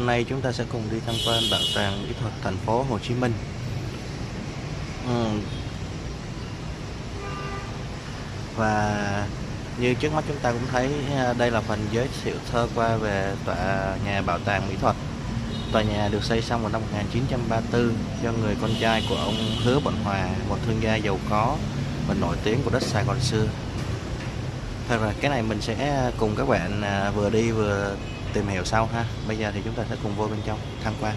hôm nay chúng ta sẽ cùng đi tham quan bảo tàng mỹ thuật thành phố Hồ Chí Minh. Ừ. Và như trước mắt chúng ta cũng thấy à, đây là phần giới thiệu sơ qua về tòa nhà bảo tàng mỹ thuật. Tòa nhà được xây xong vào năm 1934 do người con trai của ông Hứa Bận Hòa, một thương gia giàu có và nổi tiếng của đất Sài Gòn xưa. Thôi rồi, cái này mình sẽ cùng các bạn à, vừa đi vừa tìm hiểu sau ha. Bây giờ thì chúng ta sẽ cùng vô bên trong tham quan.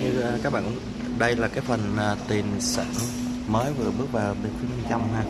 Như ờ, các bạn đây là cái phần ờ, tiền sản mới vừa bước vào bên phía bên trong ha.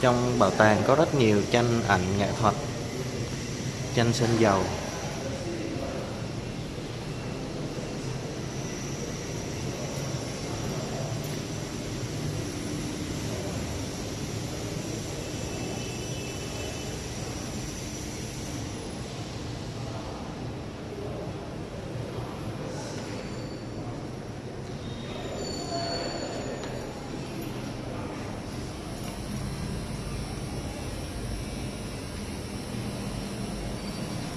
Trong bảo tàng có rất nhiều tranh ảnh nghệ thuật tranh sơn dầu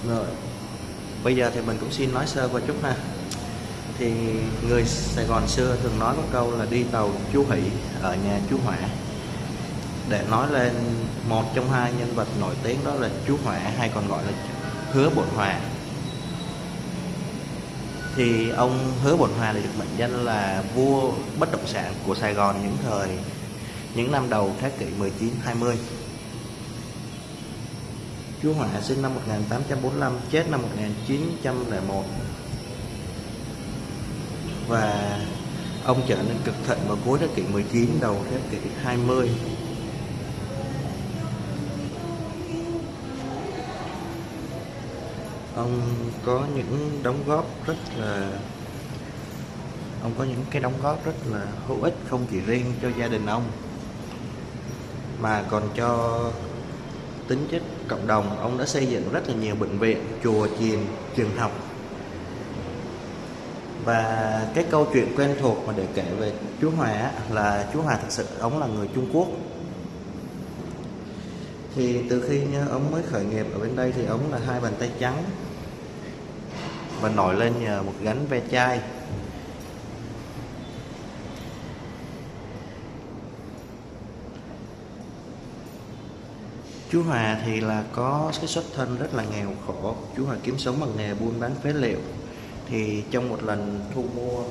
Rồi Bây giờ thì mình cũng xin nói sơ qua chút ha. Thì người Sài Gòn xưa thường nói có câu là đi tàu chú Hỷ, ở nhà chú Hỏa. Để nói lên một trong hai nhân vật nổi tiếng đó là chú Hỏa, hay còn gọi là Hứa Bổn Hòa. Thì ông Hứa Bổn Hòa được mệnh danh là vua bất động sản của Sài Gòn những thời, những năm đầu thế kỷ 19-20 Chú Họa sinh năm 1845, chết năm 1901 Và ông trở nên cực thịnh vào cuối thế kỷ 19, đầu thế kỷ 20 Ông có những đóng góp rất là Ông có những cái đóng góp rất là hữu ích không chỉ riêng cho gia đình ông Mà còn cho tính chất cộng đồng, ông đã xây dựng rất là nhiều bệnh viện, chùa, chiền, trường học. Và cái câu chuyện quen thuộc mà để kể về chú Hòa là chú Hòa thực sự, ông là người Trung Quốc. Thì từ khi ông mới khởi nghiệp ở bên đây thì ông là hai bàn tay trắng và nổi lên nhờ một gánh ve chai. Chú Hòa thì là có cái xuất thân rất là nghèo khổ. Chú Hòa kiếm sống bằng nghề buôn bán phế liệu. Thì trong một lần thu mua,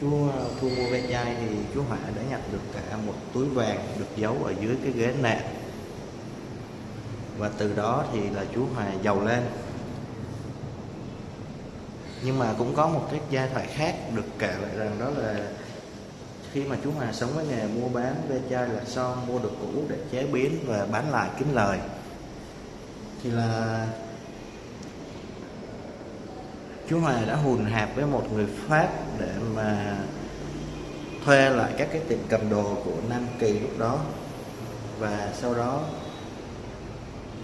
chú ờ, thu mua ve chai thì chú Hòa đã nhặt được cả một túi vàng được giấu ở dưới cái ghế nệm. Và từ đó thì là chú Hòa giàu lên. Nhưng mà cũng có một cái giai thoại khác được kể lại rằng đó là khi mà chú Hòa sống với nghề mua bán ve chai là son, mua được cũ để chế biến và bán lại kiếm lời. Thì là chú Hòa đã hùn hạp với một người Pháp để mà thuê lại các cái tiệm cầm đồ của Nam Kỳ lúc đó. Và sau đó,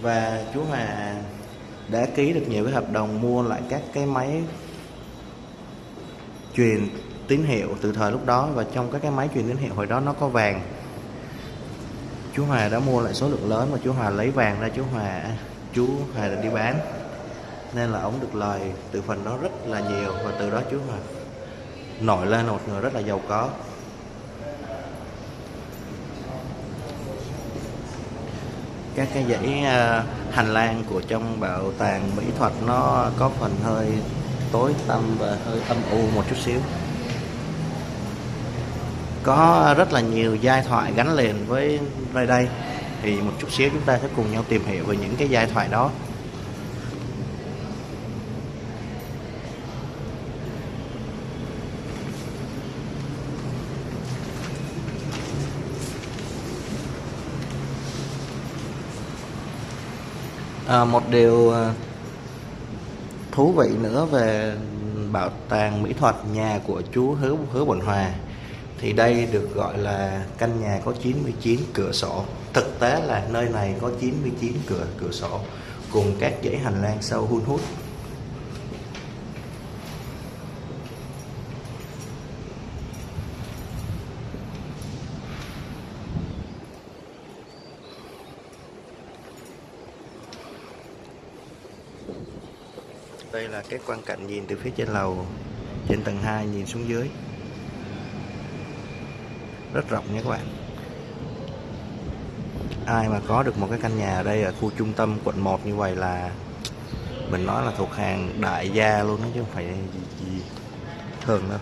và chú Hòa đã ký được nhiều cái hợp đồng mua lại các cái máy truyền tín hiệu từ thời lúc đó và trong các cái máy truyền tín hiệu hồi đó nó có vàng. Chú Hòa đã mua lại số lượng lớn và chú Hòa lấy vàng ra, chú Hòa à, chú Hòa đã đi bán. Nên là ông được lời từ phần đó rất là nhiều và từ đó chú Hòa nổi lên một người rất là giàu có. Các cái dãy à, hành lang của trong bảo tàng mỹ thuật nó có phần hơi tối tăm và hơi âm u một chút xíu có rất là nhiều giai thoại gắn liền với nơi đây. Thì một chút xíu chúng ta sẽ cùng nhau tìm hiểu về những cái giai thoại đó. À, một điều à, thú vị nữa về bảo tàng mỹ thuật nhà của chú Hứa Hứa Bổn Hòa thì đây được gọi là căn nhà có 99 cửa sổ. Thực tế là nơi này có 99 cửa cửa sổ cùng các dãy hành lang sâu hun hút. Đây là cái quan cảnh nhìn từ phía trên lầu. Trên tầng 2 nhìn xuống dưới rất rộng nha các bạn. Ai mà có được một cái căn nhà ở đây ở khu trung tâm quận 1 như vậy là mình nói là thuộc hàng đại gia luôn đó chứ không phải gì, gì thường đâu.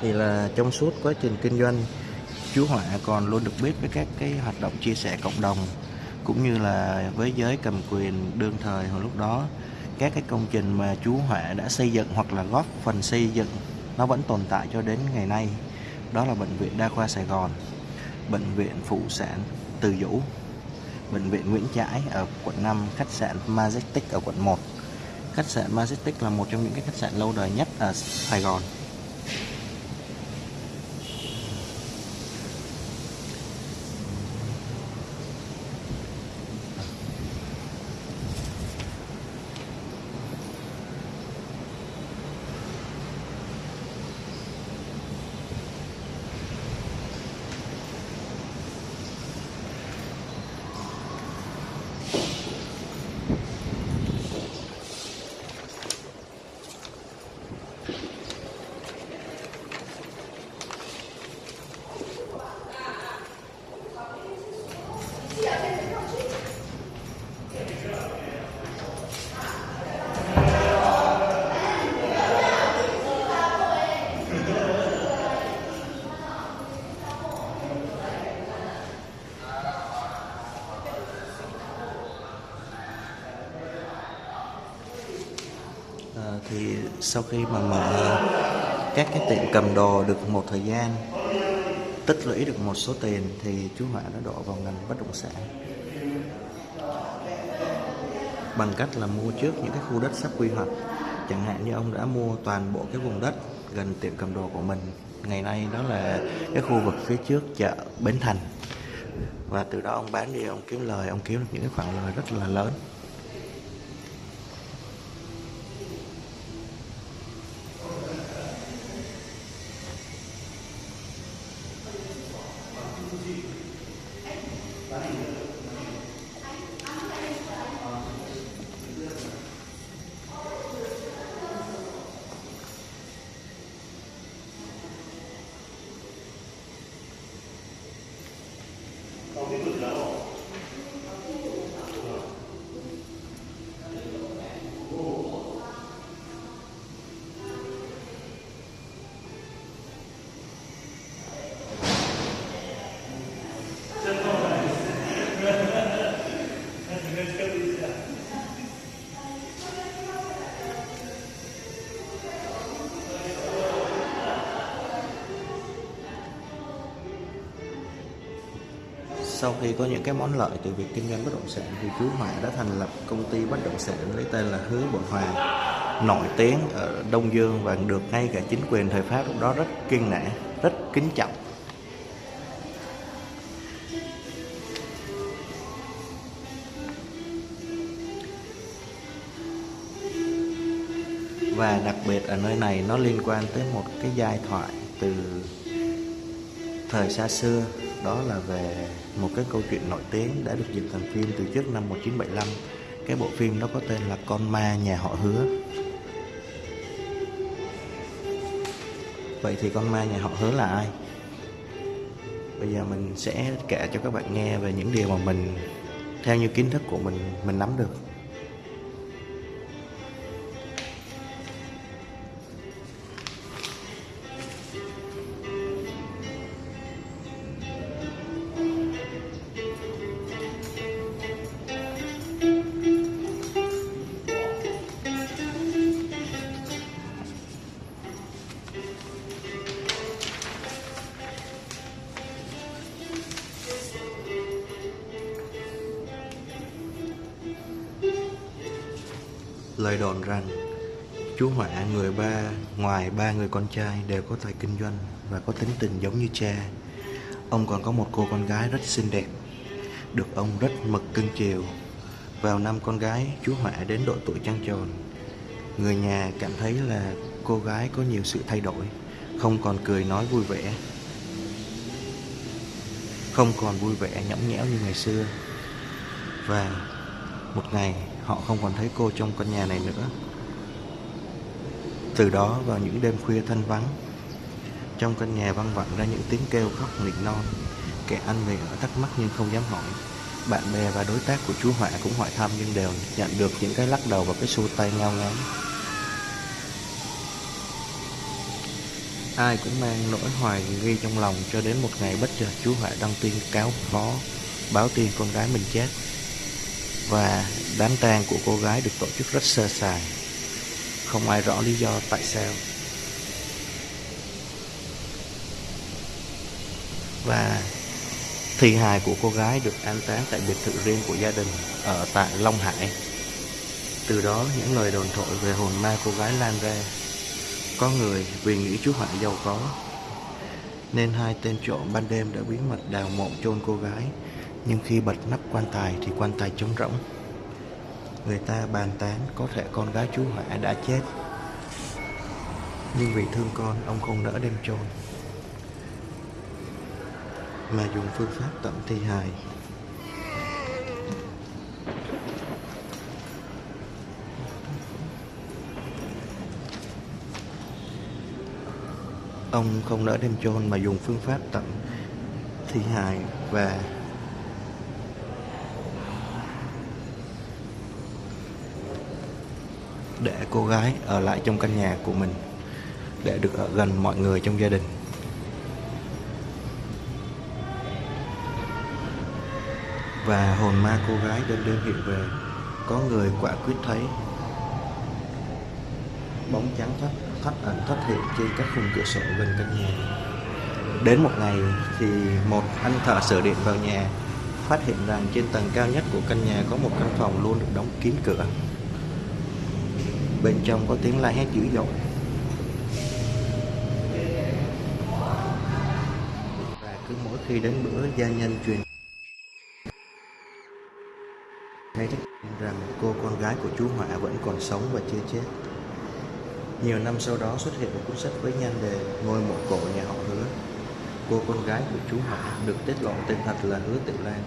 Thì là trong suốt quá trình kinh doanh chú Họa còn luôn được biết với các cái hoạt động chia sẻ cộng đồng cũng như là với giới cầm quyền đương thời hồi lúc đó. Các cái công trình mà chú Họa đã xây dựng hoặc là góp phần xây dựng nó vẫn tồn tại cho đến ngày nay đó là bệnh viện đa khoa Sài Gòn, bệnh viện phụ sản Từ Dũ, bệnh viện Nguyễn Trãi ở quận 5 khách sạn Majestic ở quận 1 khách sạn Majestic là một trong những cái khách sạn lâu đời nhất ở Sài Gòn à, thì sau khi mà mở các cái tiệm cầm đồ được một thời gian, tích lũy được một số tiền thì chú Họa đã đổ vào ngành bất động sản. Bằng cách là mua trước những cái khu đất sắp quy hoạch. Chẳng hạn như ông đã mua toàn bộ cái vùng đất gần tiệm cầm đồ của mình. Ngày nay đó là cái khu vực phía trước chợ Bến Thành. Và từ đó ông bán đi, ông kiếm lời, ông kiếm được những cái khoản lời rất là lớn. Sau khi có những cái món lợi từ việc kinh doanh bất động sản thì chú Hòa đã thành lập công ty bất động sản lấy tên là Hứa Bội Hòa nổi tiếng ở Đông Dương và được ngay cả chính quyền thời Pháp lúc đó rất kiên nể, rất kính trọng. Và đặc biệt ở nơi này nó liên quan tới một cái giai thoại từ thời xa xưa đó là về một cái câu chuyện nổi tiếng đã được dịch thành phim từ trước năm 1975 cái bộ phim đó có tên là Con ma nhà họ hứa. Vậy thì con ma nhà họ hứa là ai? Bây giờ mình sẽ kể cho các bạn nghe về những điều mà mình, theo như kiến thức của mình mình nắm được. Ngoài ba người con trai đều có tài kinh doanh và có tính tình giống như cha. Ông còn có một cô con gái rất xinh đẹp, được ông rất mực cưng chiều. Vào năm con gái chú Họa đến độ tuổi trăng tròn, người nhà cảm thấy là cô gái có nhiều sự thay đổi, không còn cười nói vui vẻ, không còn vui vẻ nhõng nhẽo như ngày xưa. Và một ngày họ không còn thấy cô trong căn nhà này nữa từ đó vào những đêm khuya thanh vắng, trong căn nhà văng vẳng ra những tiếng kêu khóc nịnh non. Kẻ anh về ở thắc mắc nhưng không dám hỏi. Bạn bè và đối tác của chú họa cũng hỏi thăm nhưng đều nhận được những cái lắc đầu và cái xu tay ngao ngán. Ai cũng mang nỗi hoài nghi trong lòng cho đến một ngày bất chợt chú họa đăng tin cáo phó, báo tin con gái mình chết. Và đám tang của cô gái được tổ chức rất sơ sài không ai rõ lý do tại sao. Và thi hài của cô gái được an táng tại biệt thự riêng của gia đình ở tại Long Hải. Từ đó, những lời đồn thổi về hồn ma cô gái lan ra. Có người vì nghĩ chú Họa giàu có, nên hai tên trộm ban đêm đã bí mật đào mộ chôn cô gái. Nhưng khi bật nắp quan tài thì quan tài trống rỗng người ta bàn tán có thể con gái chú Hỏa đã chết. Nhưng vì thương con, ông không nỡ đem chôn. Mà dùng phương pháp tận thi hài. Ông không nỡ đem chôn mà dùng phương pháp tận thi hài và để cô gái ở lại trong căn nhà của mình để được ở gần mọi người trong gia đình. Và hồn ma cô gái đêm đêm hiện về, có người quả quyết thấy. Bóng trắng thoát thoát ẩn, thoát hiện trên các khung cửa sổ gần căn nhà. Đến một ngày thì một anh thợ sửa điện vào nhà, phát hiện rằng trên tầng cao nhất của căn nhà có một căn phòng luôn được đóng kín cửa bên trong có tiếng la hét dữ dội. Và cứ mỗi khi đến bữa gia nhân truyền thấy rằng cô con gái của chú Họa vẫn còn sống và chưa chết. Nhiều năm sau đó xuất hiện một cuốn sách với nhan đề ngôi mộ cổ nhà họ hứa. Cô con gái của chú Họa được tiết lộ tên thật là hứa tiểu lan,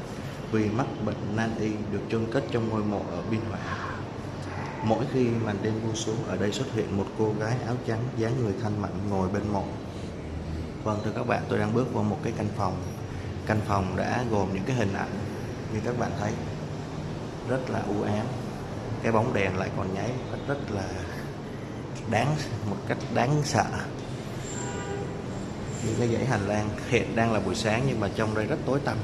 vì mắc bệnh nan y được chôn cất trong ngôi mộ ở biên hòa. Mỗi khi màn đêm buông xuống, ở đây xuất hiện một cô gái áo trắng, dáng người thanh mảnh ngồi bên mộ. Vâng thưa các bạn, tôi đang bước vào một cái căn phòng. Căn phòng đã gồm những cái hình ảnh như các bạn thấy. Rất là u ám. Cái bóng đèn lại còn nháy cách rất là đáng, một cách đáng sợ. Những cái dãy hành lang hiện đang là buổi sáng nhưng mà trong đây rất tối tăm.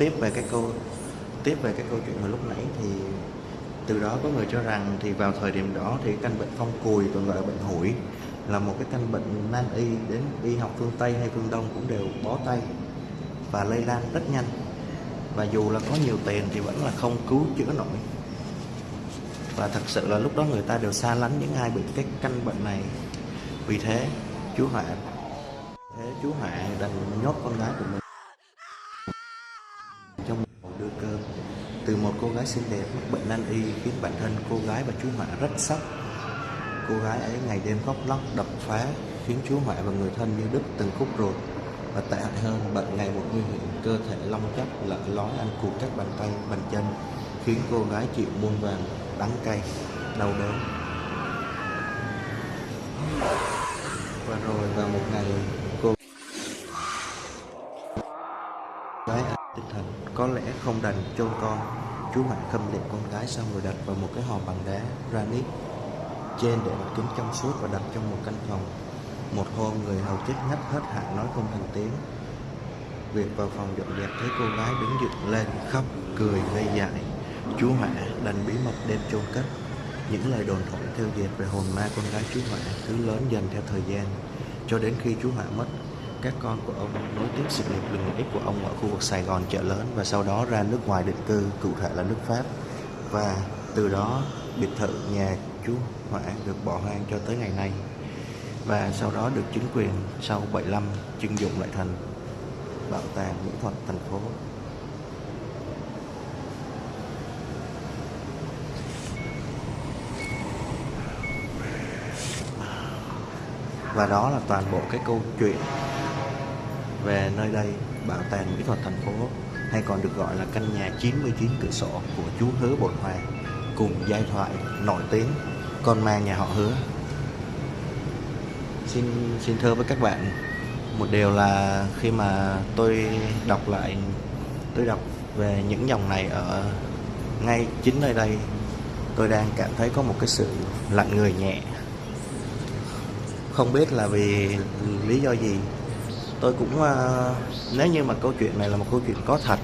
Tiếp về cái câu, tiếp về cái câu chuyện mà lúc nãy thì từ đó có người cho rằng thì vào thời điểm đó thì căn bệnh phong cùi còn gọi là bệnh hủi là một cái căn bệnh nan y đến y học phương Tây hay phương Đông cũng đều bó tay và lây lan rất nhanh. Và dù là có nhiều tiền thì vẫn là không cứu chữa nổi. Và thật sự là lúc đó người ta đều xa lánh những ai bị cái căn bệnh này. Vì thế chú Hạ thế chú Hạ đành nhốt con gái của mình cô gái xinh đẹp mắc bệnh nan y khiến bản thân cô gái và chú Họa rất sốc. Cô gái ấy ngày đêm khóc lóc đập phá khiến chú Họa và người thân như đứt từng khúc ruột. Và tệ hại hơn, bệnh ngày một nguy hiểm, cơ thể long chắc, lở lói ăn cụt các bàn tay, bàn chân, khiến cô gái chịu muôn vàn đắng cay, đau đớn. Và rồi vào một ngày, cô gái tinh thần có lẽ không đành chôn con chú mạnh khâm liệm con gái xong rồi đặt vào một cái hòm bằng đá granite. Trên để mặt kính trong suốt và đặt trong một căn phòng. Một hôm người hầu chết ngắt hết hạn nói không thành tiếng. Việc vào phòng dọn dẹp thấy cô gái đứng dựng lên, khóc, cười, ngây dại. Chú Họa đành bí mật đem chôn cất. Những lời đồn thổi theo dệt về hồn ma con gái chú Họa cứ lớn dần theo thời gian. Cho đến khi chú Họa mất các con của ông nối tiếp sự nghiệp lừng lẫy của ông ở khu vực Sài Gòn chợ lớn và sau đó ra nước ngoài định cư, cụ thể là nước Pháp. Và từ đó biệt thự nhà chú Họa được bỏ hoang cho tới ngày nay. Và sau đó được chính quyền sau 75 trưng dụng lại thành bảo tàng mỹ thuật thành phố. Và đó là toàn bộ cái câu chuyện về nơi đây, bảo tàng mỹ thuật thành phố, hay còn được gọi là căn nhà 99 cửa sổ của chú Hứa Bột Hoàng cùng giai thoại nổi tiếng, con ma nhà họ Hứa. Xin xin thưa với các bạn, một điều là khi mà tôi đọc lại, tôi đọc về những dòng này ở ngay chính nơi đây, tôi đang cảm thấy có một cái sự lạnh người nhẹ. Không biết là vì lý do gì tôi cũng uh, nếu như mà câu chuyện này là một câu chuyện có thật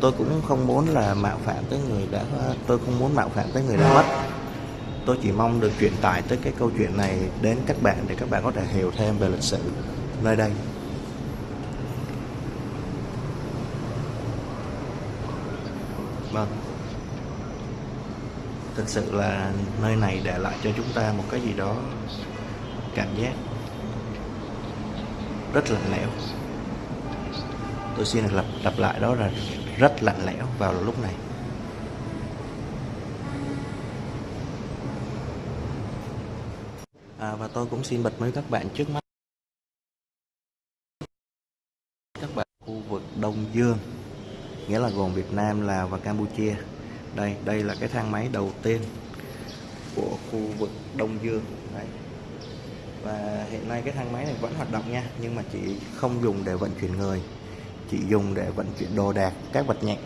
tôi cũng không muốn là mạo phạm tới người đã ờ, tôi không muốn mạo phạm tới người đã mất. Tôi chỉ mong được truyền tải tới cái câu chuyện này đến các bạn để các bạn có thể hiểu thêm về lịch sử nơi đây. Vâng. Thực sự là nơi này để lại cho chúng ta một cái gì đó cảm giác rất lạnh lẽo. Tôi xin lặp lặp lại đó là rất lạnh lẽo vào lúc này. À, và tôi cũng xin bật mí các bạn trước mắt. Các bạn khu vực Đông Dương nghĩa là gồm Việt Nam Lào và Campuchia. Đây đây là cái thang máy đầu tiên của khu vực Đông Dương. Đấy và hiện nay cái thang máy này vẫn hoạt động nha, nhưng mà chỉ không dùng để vận chuyển người chỉ dùng để vận chuyển đồ đạc, các vật nhẹ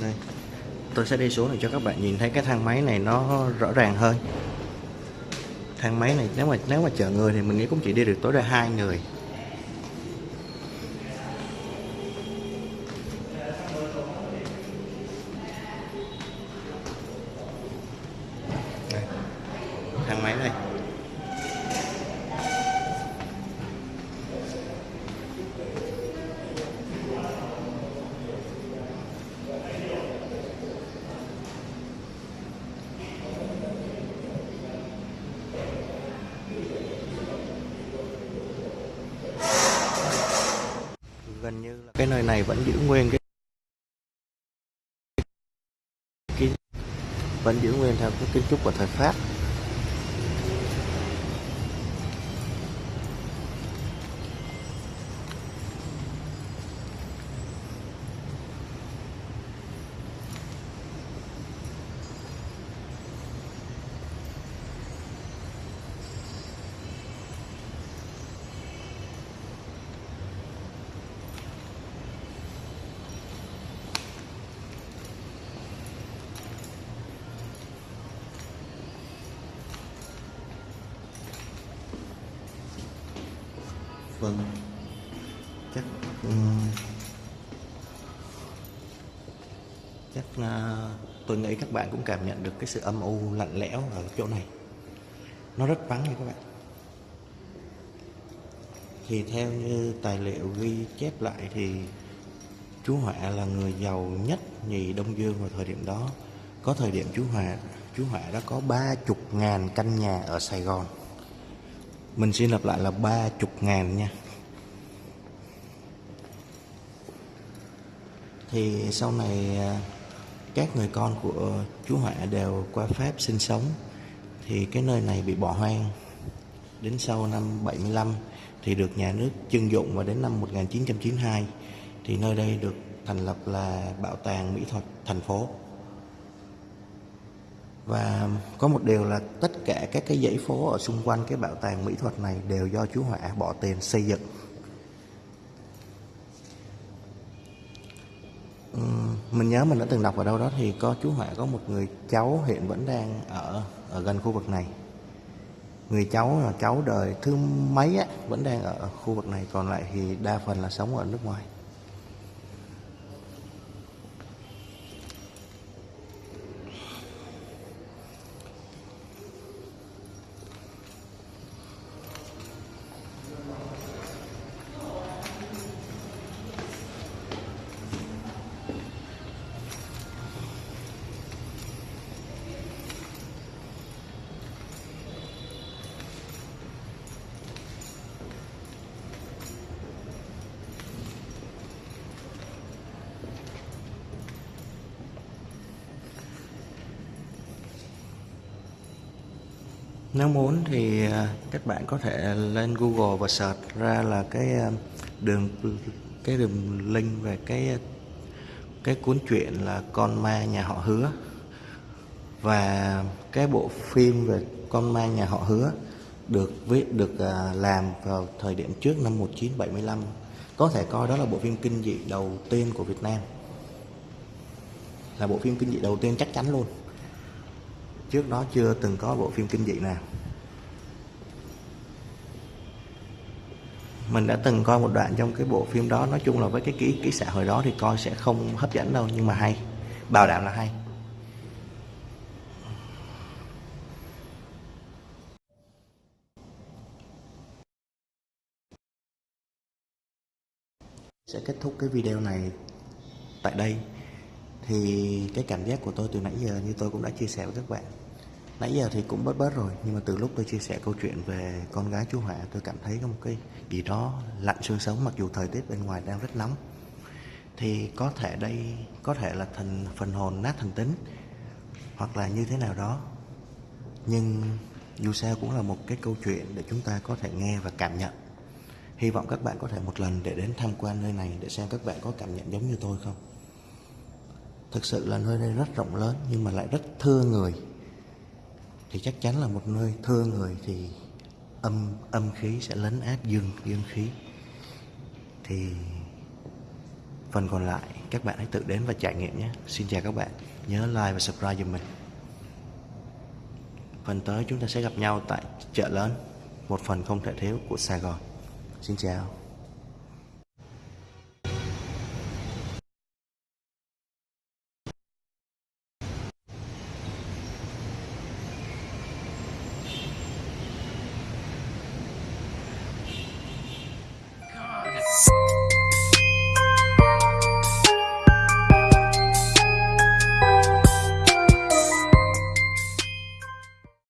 đây tôi sẽ đi xuống để cho các bạn nhìn thấy cái thang máy này nó rõ ràng hơn. Thang máy này nếu mà nếu mà chở người thì mình nghĩ cũng chỉ đi được tối đa hai người Đây. thang máy này gần như là cái nơi này vẫn giữ nguyên cái cái vẫn giữ nguyên theo cái kiến trúc của thời Pháp. À, tôi nghĩ các bạn cũng cảm nhận được cái sự âm u lạnh lẽo ở chỗ này. Nó rất vắng nha các bạn. Thì theo như tài liệu ghi chép lại thì chú Họa là người giàu nhất nhì Đông Dương vào thời điểm đó. Có thời điểm chú họa chú họa đã có ba chục ngàn căn nhà ở Sài Gòn. Mình xin lặp lại là ba chục ngàn nha. Thì sau này à, các người con của chú Họa đều qua Pháp sinh sống, thì cái nơi này bị bỏ hoang. Đến sau năm 75 thì được nhà nước trưng dụng và đến năm 1992 thì nơi đây được thành lập là Bảo tàng Mỹ thuật thành phố. Và có một điều là tất cả các cái dãy phố ở xung quanh cái bảo tàng mỹ thuật này đều do chú Họa bỏ tiền xây dựng. Ừ, mình nhớ mình đã từng đọc ở đâu đó thì có chú Họa có một người cháu hiện vẫn đang ở ở gần khu vực này. Người cháu là cháu đời thứ mấy á, vẫn đang ở khu vực này, còn lại thì đa phần là sống ở nước ngoài. Nếu muốn thì à, các bạn có thể lên Google và search ra là cái à, đường cái đường link về cái à, cái cuốn truyện là con ma nhà họ hứa. Và cái bộ phim về con ma nhà họ hứa được viết, được làm vào thời điểm trước năm 1975 có thể coi đó là bộ phim kinh dị đầu tiên của Việt Nam. Là bộ phim kinh dị đầu tiên chắc chắn luôn trước đó chưa từng có bộ phim kinh dị nào. Mình đã từng coi một đoạn trong cái bộ phim đó, nói chung là với cái ký ký xã hồi đó thì coi sẽ không hấp dẫn đâu, nhưng mà hay. Bảo đảm là hay. Sẽ kết thúc cái video này tại đây thì cái cảm giác của tôi từ nãy giờ như tôi cũng đã chia sẻ với các bạn. Nãy giờ thì cũng bớt bớt rồi, nhưng mà từ lúc tôi chia sẻ câu chuyện về con gái chú Họa, tôi cảm thấy có một cái gì đó lạnh xương sống, mặc dù thời tiết bên ngoài đang rất nóng. Thì có thể đây, có thể là thần, phần hồn nát thần tính, hoặc là như thế nào đó. Nhưng dù sao cũng là một cái câu chuyện để chúng ta có thể nghe và cảm nhận. Hy vọng các bạn có thể một lần để đến tham quan nơi này để xem các bạn có cảm nhận giống như tôi không thực sự là nơi đây rất rộng lớn, nhưng mà lại rất thưa người. Thì chắc chắn là một nơi thưa người thì âm âm khí sẽ lấn át dương dương khí. Thì phần còn lại, các bạn hãy tự đến và trải nghiệm nhé. Xin chào các bạn. Nhớ like và subscribe giùm mình. Phần tới chúng ta sẽ gặp nhau tại chợ lớn, một phần không thể thiếu của Sài Gòn. Xin chào.